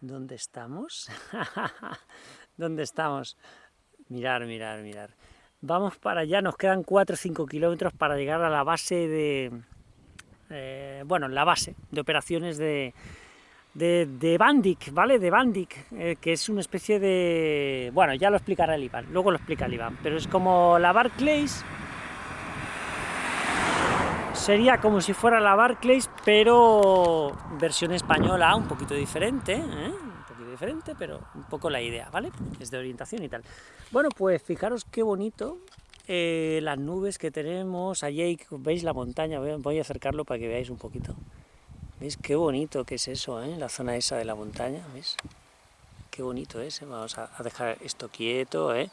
¿Dónde estamos? ¿Dónde estamos? Mirar, mirar, mirar. Vamos para allá, nos quedan 4 o 5 kilómetros para llegar a la base de... Eh, bueno, la base de operaciones de, de, de Bandic, ¿vale? De Bandic, eh, que es una especie de... Bueno, ya lo explicará el Iván, luego lo explica el Iván, pero es como la Barclays... Sería como si fuera la Barclays, pero versión española, un poquito diferente, ¿eh? un poquito diferente, pero un poco la idea, ¿vale? Es de orientación y tal. Bueno, pues fijaros qué bonito eh, las nubes que tenemos, allí veis la montaña, voy a acercarlo para que veáis un poquito. ¿Veis qué bonito que es eso, eh? la zona esa de la montaña? ¿Veis? Qué bonito es, ¿eh? vamos a, dejar esto quieto, ¿eh?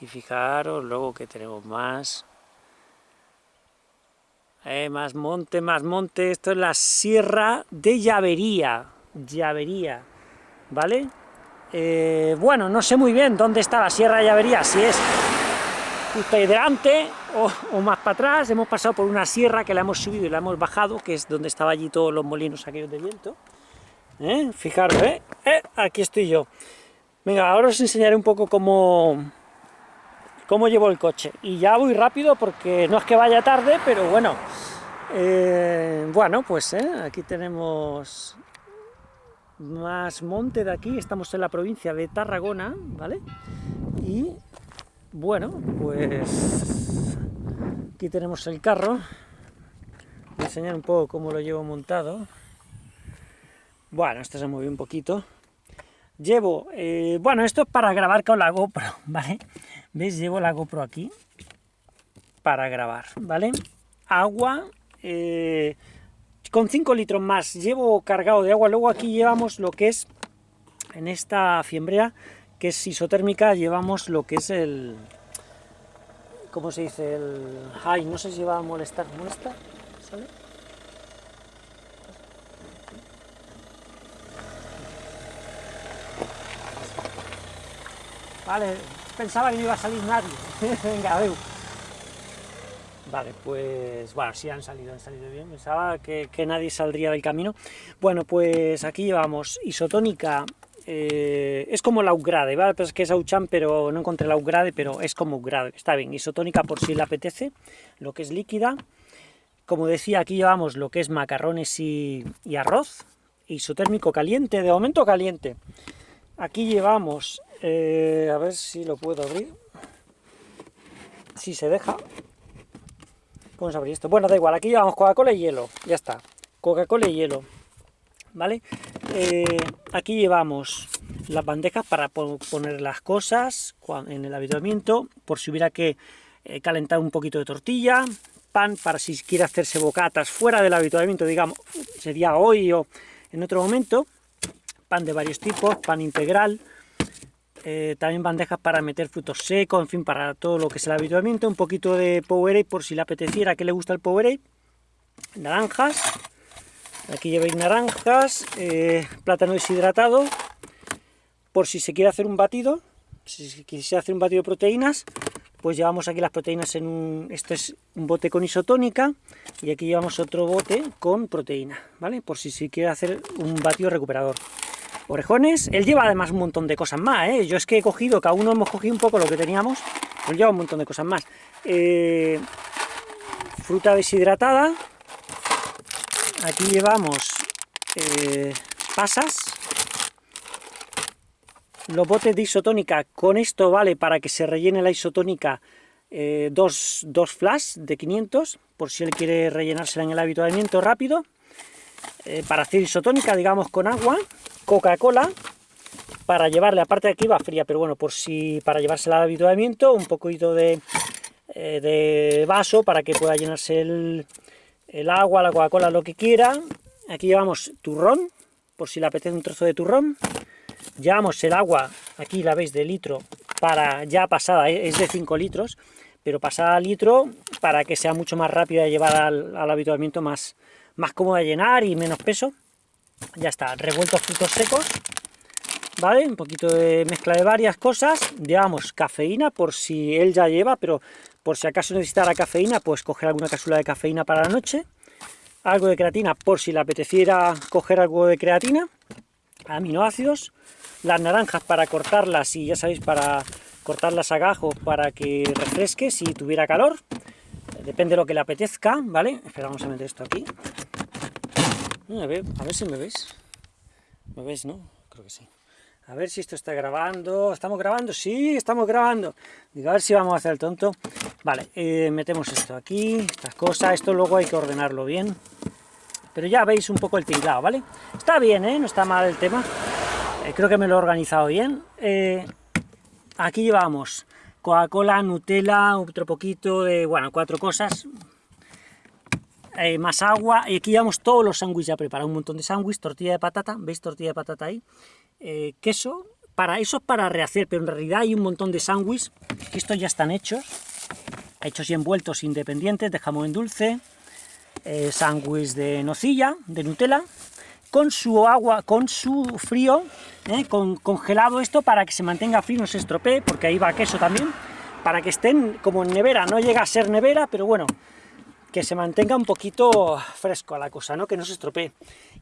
y fijaros luego que tenemos más, eh, más monte, más monte, esto es la sierra de Llavería, Llavería, ¿vale? Eh, bueno, no sé muy bien dónde está la sierra de Llavería, si es justo ahí delante o, más para atrás, hemos pasado por una sierra que la hemos subido y la hemos bajado, que es donde estaban allí todos los molinos aquellos de viento. ¿Eh? Fijaros, ¿eh? Aquí estoy yo. Venga, ahora os enseñaré un poco cómo, cómo llevo el coche. Y ya voy rápido porque no es que vaya tarde, pero bueno. Eh, bueno, pues ¿eh? aquí tenemos más monte de aquí, estamos en la provincia de Tarragona, ¿vale? Y bueno, pues aquí tenemos el carro, voy a enseñar un poco cómo lo llevo montado. Bueno, esto se mueve un poquito. Llevo, eh, bueno, esto es para grabar con la GoPro, ¿vale? ¿Veis? Llevo la GoPro aquí para grabar, ¿vale? Agua, eh, con 5 litros más, llevo cargado de agua, luego aquí llevamos lo que es, en esta fiembrea, que es isotérmica, llevamos lo que es el... ¿Cómo se dice? El... Ay, no sé si va a molestar. ¿Molesta? ¿Sale? Vale, pensaba que no iba a salir nadie. Venga, veo. Vale, pues, bueno, sí han salido, han salido bien, pensaba que, nadie saldría del camino. Bueno, pues aquí llevamos isotónica eh, es como la upgrade, ¿vale? Pues es que es Auchan, pero no encontré la upgrade, pero es como upgrade, está bien, isotónica por si le apetece, lo que es líquida, como decía, aquí llevamos lo que es macarrones y, arroz, isotérmico caliente, de momento caliente, aquí llevamos, eh, a ver si lo puedo abrir, si se deja, vamos a abrir esto, bueno, da igual, aquí llevamos Coca-Cola y hielo, ya está, Coca-Cola y hielo, ¿vale? Eh, aquí llevamos las bandejas para poner las cosas en el habituamiento, por si hubiera que eh, calentar un poquito de tortilla, pan para si quiere hacerse bocatas fuera del habituamiento, digamos, sería hoy o en otro momento, pan de varios tipos, pan integral, eh, también bandejas para meter frutos secos, en fin, para todo lo que es el habituamiento, un poquito de Powerade por si le apeteciera, que le gusta el Powerade, naranjas, Aquí lleváis naranjas, eh, plátano deshidratado, por si se quiere hacer un batido, si se quisiera hacer un batido de proteínas, pues llevamos aquí las proteínas en un... Este es un bote con isotónica, y aquí llevamos otro bote con proteína, ¿vale? Por si se quiere hacer un batido recuperador. Orejones, él lleva además un montón de cosas más, ¿eh? Yo es que he cogido, cada uno hemos cogido un poco lo que teníamos, él lleva un montón de cosas más. Eh, fruta deshidratada, aquí llevamos eh, pasas, los botes de isotónica, con esto vale para que se rellene la isotónica dos, dos, flash de 500, por si él quiere rellenársela en el habituamiento rápido, para hacer isotónica, digamos, con agua, Coca-Cola, para llevarle, aparte de aquí va fría, pero bueno, por si para llevársela al habituamiento, un poquito de, de vaso para que pueda llenarse el, el agua, la Coca-Cola, lo que quiera. Aquí llevamos turrón, por si le apetece un trozo de turrón. Llevamos el agua, aquí la veis, de litro, para ya pasada, ¿eh? es de 5 litros, pero pasada a litro para que sea mucho más rápida de llevar al, habituamiento, más, más cómoda de llenar y menos peso. Ya está, revueltos frutos secos, ¿vale? Un poquito de mezcla de varias cosas. Llevamos cafeína, por si él ya lleva, pero por si acaso necesitara cafeína, pues coger alguna cápsula de cafeína para la noche, algo de creatina por si le apeteciera coger algo de creatina, aminoácidos, las naranjas para cortarlas y ya sabéis, para cortarlas a gajo para que refresque si tuviera calor, depende de lo que le apetezca, ¿vale? Espera, vamos a meter esto aquí. A ver, a ver si me veis. ¿Me veis, no? Creo que sí. A ver si esto está grabando. ¿Estamos grabando? Sí, estamos grabando. Digo, a ver si vamos a hacer el tonto. Vale, eh, metemos esto aquí, estas cosas. Esto luego hay que ordenarlo bien. Pero ya veis un poco el tinglado, ¿vale? Está bien, ¿eh? No está mal el tema. Eh, creo que me lo he organizado bien. Eh, aquí llevamos Coca-Cola, Nutella, otro poquito de, bueno, cuatro cosas. Más agua. Y aquí llevamos todos los sándwiches ya preparados. Un montón de sándwiches, tortilla de patata. ¿Veis tortilla de patata ahí? queso. Para eso es para rehacer, pero en realidad hay un montón de sándwiches que estos ya están hechos. Hechos y envueltos independientes de jamón en dulce eh, sándwich de nocilla, de Nutella, con su agua, con su frío, eh, con, congelado esto para que se mantenga frío, no se estropee, porque ahí va queso también, para que estén como en nevera, no llega a ser nevera, pero bueno, que se mantenga un poquito fresco a la cosa, ¿no? que no se estropee.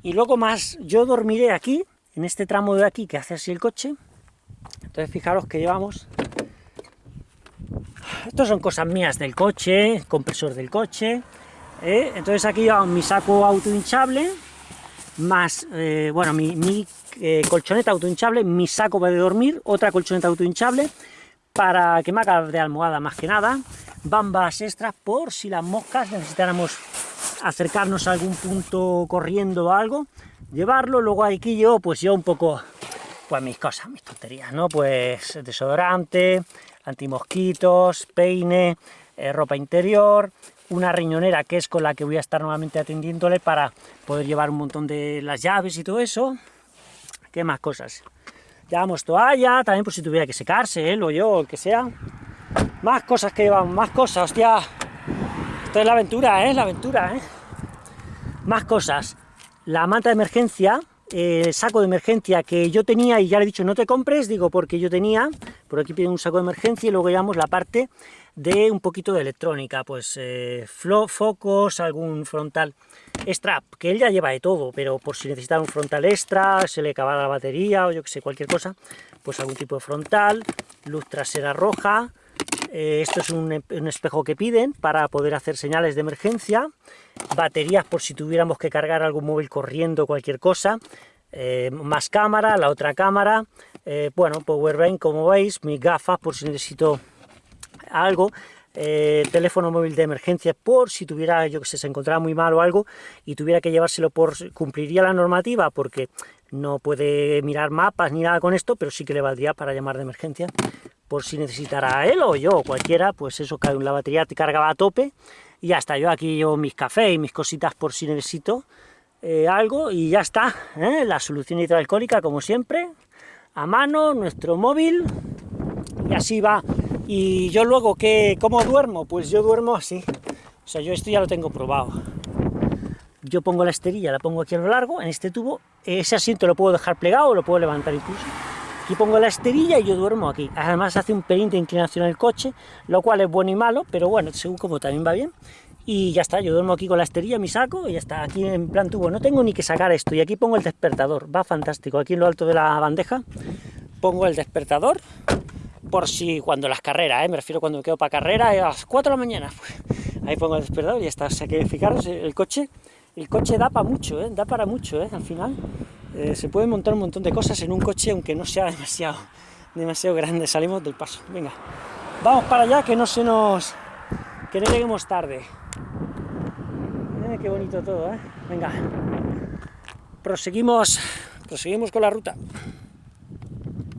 Y luego más, yo dormiré aquí, en este tramo de aquí que hace así el coche, entonces fijaros que llevamos... Estos son cosas mías del coche, compresor del coche, ¿eh? Entonces aquí llevamos mi saco auto hinchable, más, eh, bueno, mi, eh, colchoneta mi saco de dormir, otra colchoneta auto hinchable, para que me haga de almohada más que nada, bambas extras por si las moscas necesitáramos acercarnos a algún punto corriendo o algo, llevarlo, luego aquí yo, pues yo un poco, pues mis cosas, mis tonterías, ¿no? Pues desodorante, antimosquitos, peine, ropa interior, una riñonera que es con la que voy a estar normalmente atendiéndole para poder llevar un montón de las llaves y todo eso. ¿Qué más cosas? Llevamos toalla, también por si tuviera que secarse, él o yo, o el que sea. Más cosas que llevamos, más cosas, hostia. Esto es la aventura, ¿eh? La aventura, ¿eh? Más cosas. La manta de emergencia, el saco de emergencia que yo tenía y ya le he dicho no te compres, digo porque yo tenía, por aquí piden un saco de emergencia y luego llevamos la parte de un poquito de electrónica, pues eh, focos, algún frontal strap, que él ya lleva de todo, pero por si necesita un frontal extra, se le acaba la batería o yo que sé, cualquier cosa, pues algún tipo de frontal, luz trasera roja, eh, esto es un, espejo que piden para poder hacer señales de emergencia, baterías por si tuviéramos que cargar algún móvil corriendo, cualquier cosa, eh, más cámara, la otra cámara, bueno, powerbank como veis, mis gafas por si necesito algo, eh, teléfono móvil de emergencia por si tuviera, yo que sé, se encontraba muy mal o algo y tuviera que llevárselo por, cumpliría la normativa porque no puede mirar mapas ni nada con esto, pero sí que le valdría para llamar de emergencia por si necesitara él o yo o cualquiera, pues eso, la batería te cargaba a tope y ya está, yo aquí llevo mis cafés y mis cositas por si necesito eh, algo y ya está, ¿eh? la solución hidroalcohólica como siempre, a mano, nuestro móvil y así va y yo luego, ¿qué, ¿cómo duermo? Pues yo duermo así. O sea, yo esto ya lo tengo probado. Yo pongo la esterilla, la pongo aquí a lo largo, en este tubo. Ese asiento lo puedo dejar plegado, lo puedo levantar incluso. Aquí pongo la esterilla y yo duermo aquí. Además hace un pelín de inclinación el coche, lo cual es bueno y malo, pero bueno, según como también va bien. Y ya está, yo duermo aquí con la esterilla, mi saco, y ya está, aquí en plan tubo. No tengo ni que sacar esto, y aquí pongo el despertador, va fantástico. Aquí en lo alto de la bandeja pongo el despertador, por si cuando las carreras, ¿eh? me refiero cuando me quedo para carrera, a las 4 de la mañana, ahí pongo el despertador y ya está, o sea que fijaros, el coche, el coche da para mucho, ¿eh? da para mucho, ¿eh? al final eh, se puede montar un montón de cosas en un coche, aunque no sea demasiado, demasiado grande, salimos del paso, venga, vamos para allá, que no se nos, que no lleguemos tarde, qué bonito todo, ¿eh? venga, proseguimos, proseguimos con la ruta.